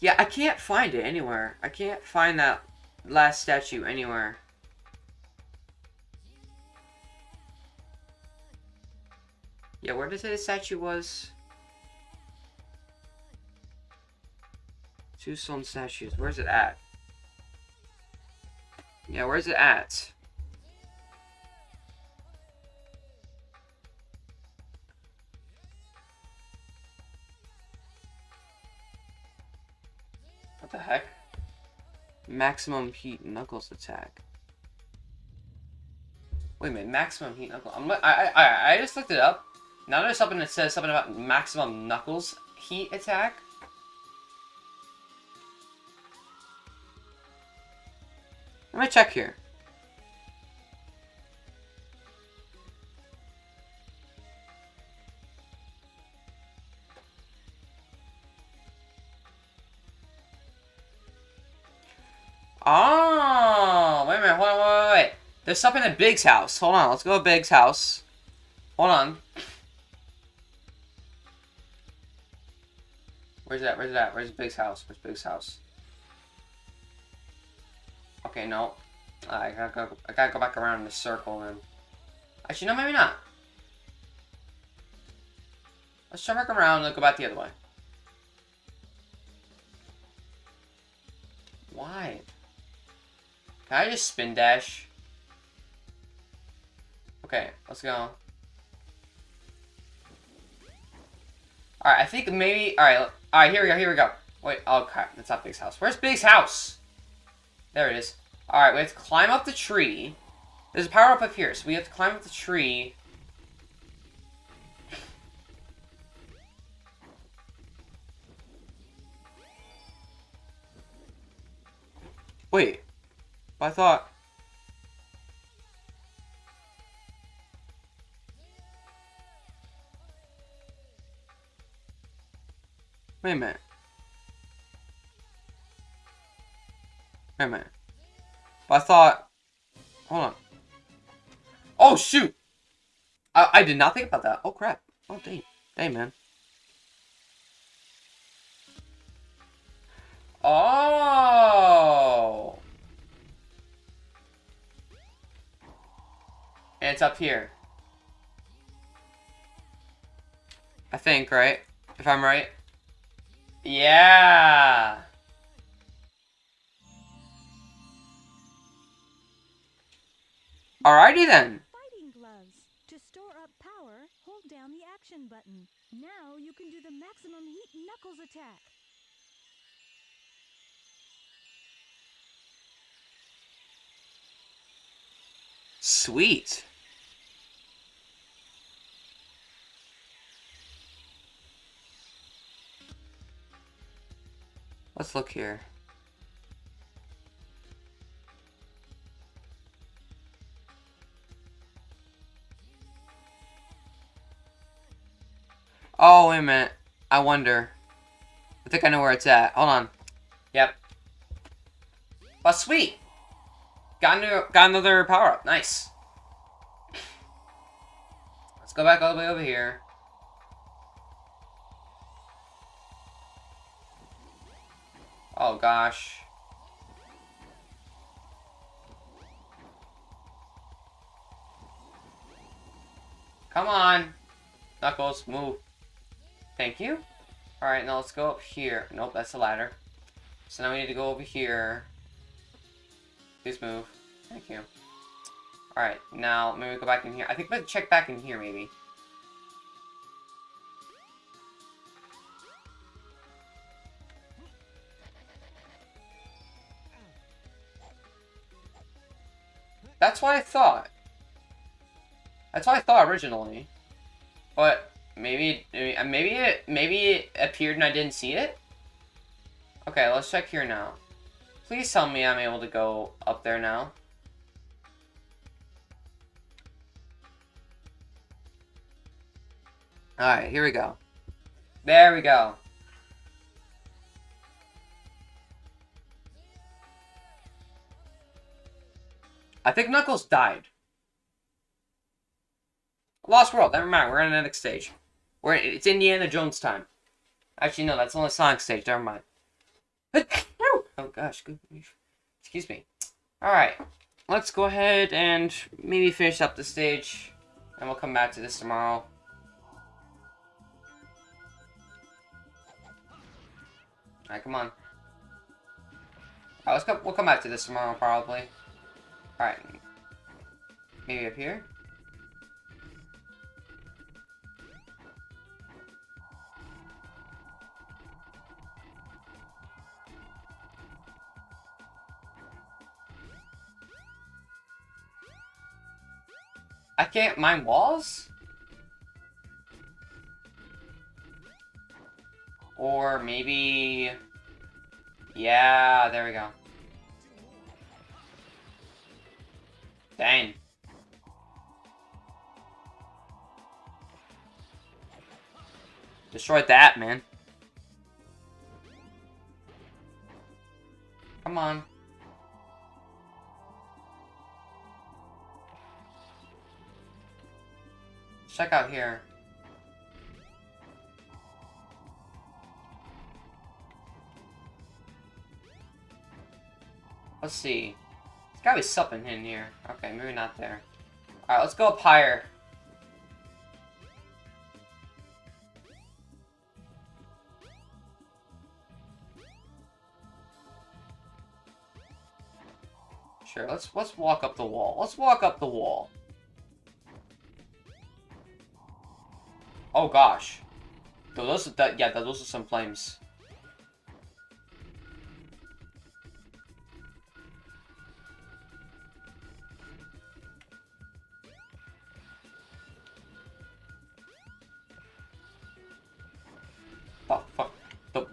Yeah, I can't find it anywhere. I can't find that last statue anywhere. Yeah, where did the statue was? Two stone statues. Where's it at? Yeah, where's it at? The heck? Maximum heat knuckles attack. Wait a minute, maximum heat knuckles. I'm, I, I, I, I just looked it up. Now there's something that says something about maximum knuckles heat attack. Let me check here. Oh, wait a minute, wait, wait, wait. There's something at Big's house. Hold on, let's go to Big's house. Hold on. Where's that? Where's that? Where's Big's house? Where's Big's house? Okay, no. I gotta go. I gotta go back around in the circle then. Actually, no, maybe not. Let's turn back around and go back the other way. Why? Can I just spin dash? Okay, let's go. Alright, I think maybe... Alright, alright, here we go, here we go. Wait, oh crap, that's not Big's house. Where's Big's house? There it is. Alright, we have to climb up the tree. There's a power up up here, so we have to climb up the tree. Wait. I thought... Wait a minute. Wait a minute. But I thought... Hold on. Oh, shoot! I, I did not think about that. Oh, crap. Oh, dang. Dang, man. Oh! And it's up here. I think, right? If I'm right. Yeah! Alrighty then.
Fighting gloves. To store up power, hold down the action button. Now you can do the maximum heat knuckles attack.
Sweet. Let's look here. Oh, wait a minute. I wonder. I think I know where it's at. Hold on. Yep. Oh, sweet. Got, new, got another power-up. Nice. Let's go back all the way over here. Oh, gosh. Come on. Knuckles, move. Thank you. Alright, now let's go up here. Nope, that's the ladder. So now we need to go over here. Please move. Thank you. Alright, now maybe go back in here. I think we to check back in here, maybe. That's what I thought. That's what I thought originally. But maybe uh, maybe it maybe it appeared and I didn't see it. Okay, let's check here now. Please tell me I'm able to go up there now. Alright, here we go. There we go. I think Knuckles died. Lost World, never mind, we're in the next stage. We're it's Indiana Jones time. Actually, no, that's only Sonic stage, never mind. Oh, oh gosh, good. Excuse me. Alright, let's go ahead and maybe finish up the stage. And we'll come back to this tomorrow. Alright, come on. Alright, let's go, we'll come back to this tomorrow, probably. Alright. Maybe up here? I can't mine walls? Or maybe... Yeah, there we go. Dang. Destroy that, man. Come on. Check out here. Let's see. Gotta be something in here. Okay, maybe not there. Alright, let's go up higher. Sure, let's let's walk up the wall. Let's walk up the wall. Oh gosh. Those are that yeah, those are some flames.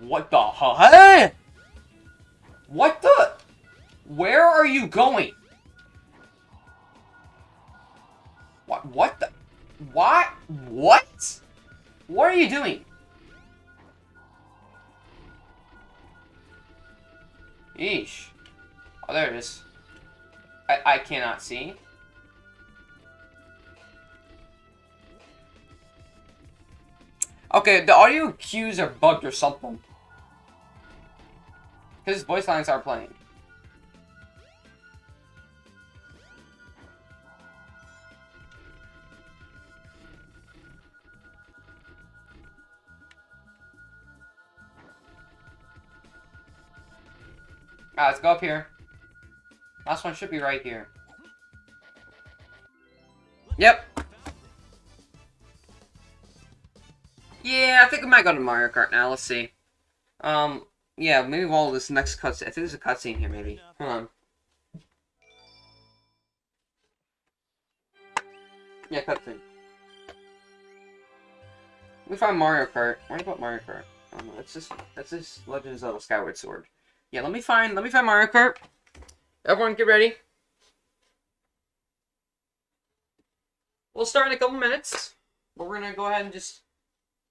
What the hell? What the? Where are you going? What? What the? What? What? What are you doing? Yeesh. Oh, there it is. I, I cannot see. Okay, the audio cues are bugged or something. Because voice lines are playing. Alright, let's go up here. Last one should be right here. Yep. Yeah, I think I might go to Mario Kart now. Let's see. Um, yeah, maybe while this next cutscene. I think there's a cutscene here, maybe. Hold on. Yeah, cutscene. Me find Mario Kart. Where about Mario Kart? Oh no, that's just that's just Legend of Zelda Skyward Sword. Yeah, let me find let me find Mario Kart. Everyone get ready. We'll start in a couple minutes. But we're gonna go ahead and just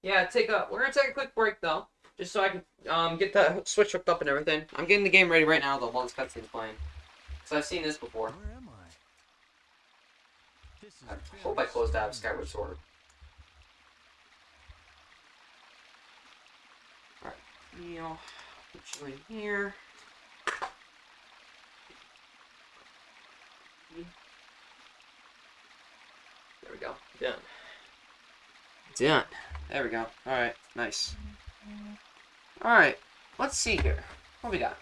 yeah, take a we're gonna take a quick break though. Just so I can um get the switch hooked up and everything. I'm getting the game ready right now though while this cutscene's playing. Cause I've seen this before.
Where am I? This is
I hope I closed out of Skyward Sword. Alright, Neil, put you in here. There we go. Done. Done. There we go. Alright, nice. Alright, let's see here. What we got?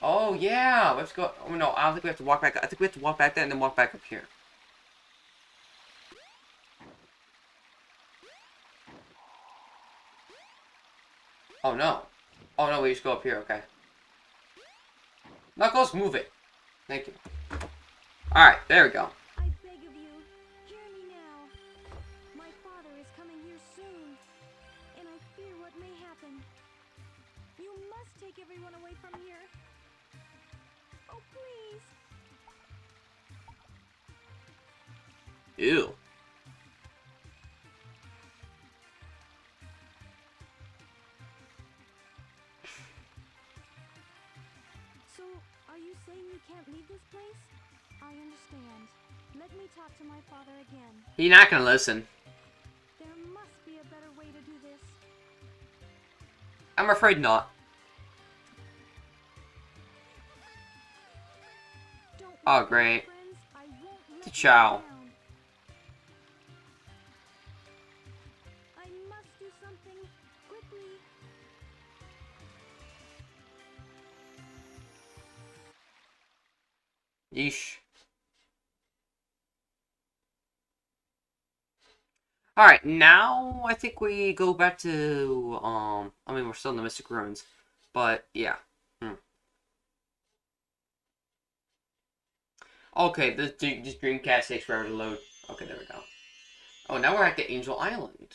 Oh, yeah! Let's go. Oh, no, I don't think we have to walk back. I think we have to walk back there and then walk back up here. Oh no. Oh no, we just go up here, okay. Knuckles, move it. Thank you. Alright, there we go.
take everyone away from here? Oh, please.
Ew.
So, are you saying you can't leave this place? I understand. Let me talk to my father again.
He's not gonna listen.
There must be a better way to do this.
I'm afraid not.
Must great. something quickly.
Yeesh. Alright, now I think we go back to, um, I mean, we're still in the Mystic Ruins, but yeah. Hmm. Okay, this, this Dreamcast takes forever to load. Okay, there we go. Oh, now we're at the Angel Island.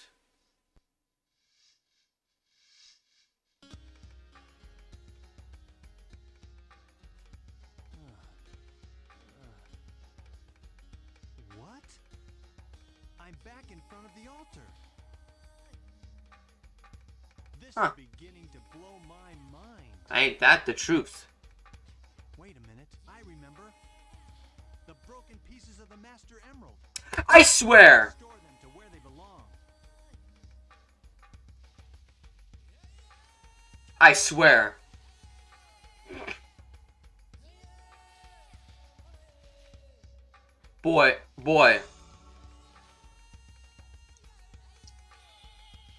What? I'm back in front of the altar. This
Huh.
is beginning to blow my mind.
Ain't that the truth?
I
swear! I swear. Boy, boy.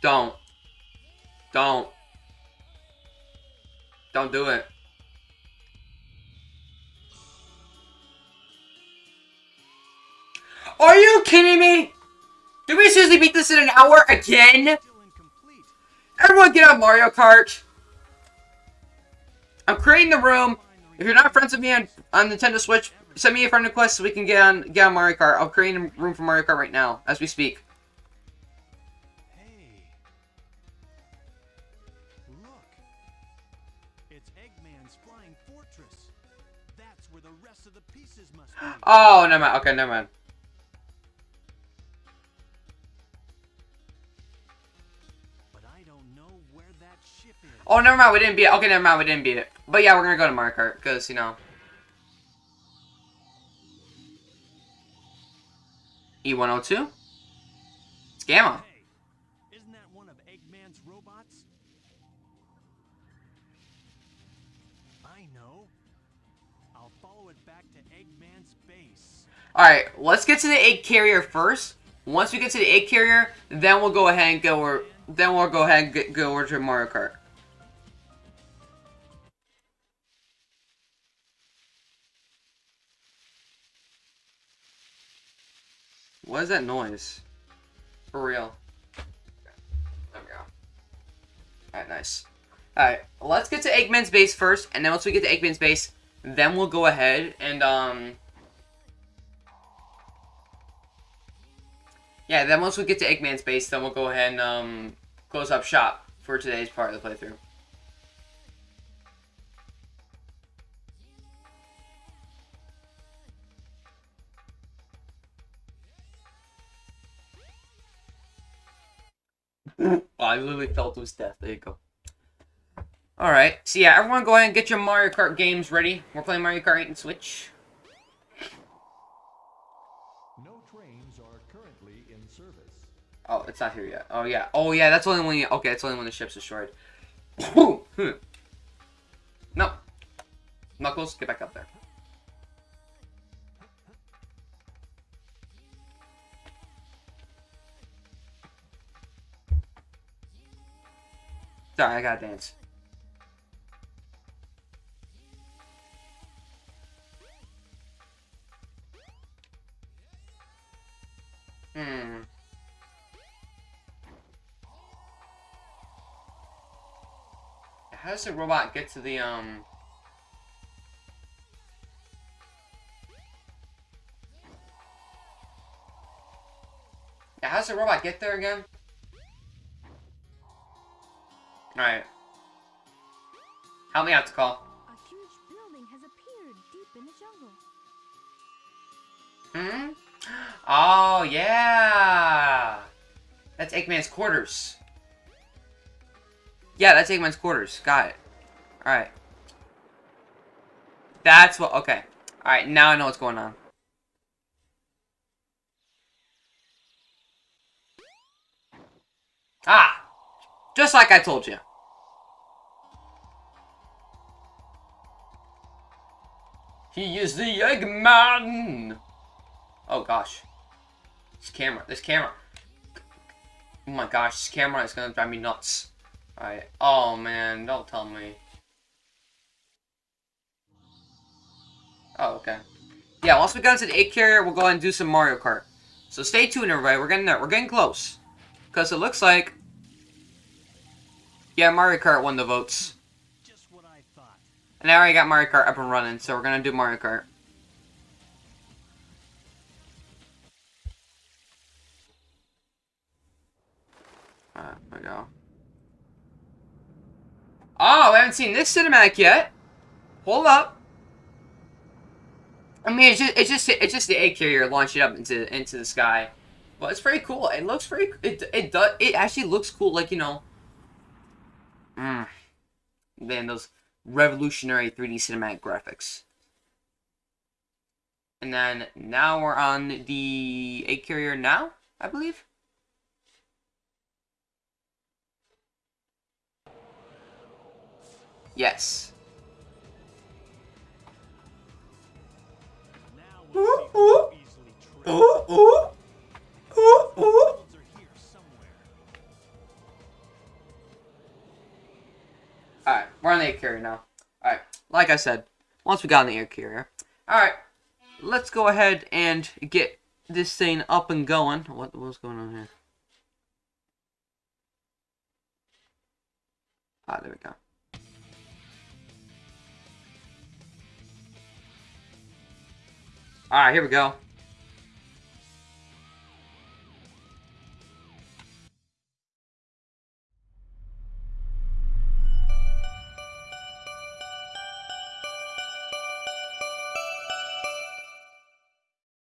Don't. Don't. Don't do it. Are you kidding me? Did we seriously beat this in an hour again? Everyone get on Mario Kart. I'm creating the room. If you're not friends with me on, on Nintendo Switch, send me a friend request so we can get on get on Mario Kart. I'm creating a room for Mario Kart right now as we speak.
Hey. Look. It's Eggman's flying fortress. That's where the rest of the pieces must be.
Oh, never mind. Okay, never mind. Oh, never mind. We didn't beat it. Okay, never mind. We didn't beat it. But yeah, we're gonna go to Mario Kart because you know. E102. It's Gamma.
Hey, isn't that one of Eggman's robots? I know. I'll follow it back to Eggman's base.
Alright, let's get to the egg carrier first. Once we get to the egg carrier, then we'll go ahead and go over, then we'll go ahead and get, go over to Mario Kart. What is that noise? For real. There we go. Alright, nice. Alright, let's get to Eggman's base first, and then once we get to Eggman's base, then we'll go ahead and, um... Yeah, then once we get to Eggman's base, then we'll go ahead and um, close up shop for today's part of the playthrough. Oh, I literally fell to his death. There you go. Alright, so yeah, everyone go ahead and get your Mario Kart games ready. We're playing Mario Kart 8 and Switch.
No trains are currently in service.
Oh, it's not here yet. Oh, yeah. Oh, yeah, that's only when you... Okay, that's only when the ship's destroyed. Hmm. no. Knuckles, get back up there. Sorry, I gotta dance. Hmm. How does the robot get to the, um... Yeah, how does the robot get there again? Alright. Help me out, Tikal.
A huge building has appeared deep in the jungle.
Hmm? Oh, yeah! That's Eggman's quarters. Yeah, that's Eggman's quarters. Got it. Alright. That's what. Okay. All right. Now I know what's going on. Ah, just like I told you. He is the Eggman. Oh gosh, this camera. This camera. Oh my gosh, this camera is gonna drive me nuts. Alright. Oh man, don't tell me. Oh, okay. Yeah, once we get into the egg carrier, we'll go ahead and do some Mario Kart. So stay tuned, everybody. We're getting there. We're getting close. Because it looks like... Yeah, Mario Kart won the votes.
Just what I thought.
And now I got Mario Kart up and running, so we're to do Mario Kart. Alright, we go. Oh, we haven't seen this cinematic yet. Hold up. I mean, it's just it's just it's just the egg carrier launching up into into the sky, but it's pretty cool. It looks pretty. It it does. It actually looks cool. Like you know. Mm. Then those revolutionary 3D cinematic graphics. And then now we're on the egg carrier now, I believe. Yes.
Easily tricked.
Ooh, ooh. Ooh, ooh. Alright, we're on the egg carrier now. Alright, like I said, once we got on the egg carrier. Alright, let's go ahead and get this thing up and going. What What's going on here? Ah, there we go. Alright, here we go.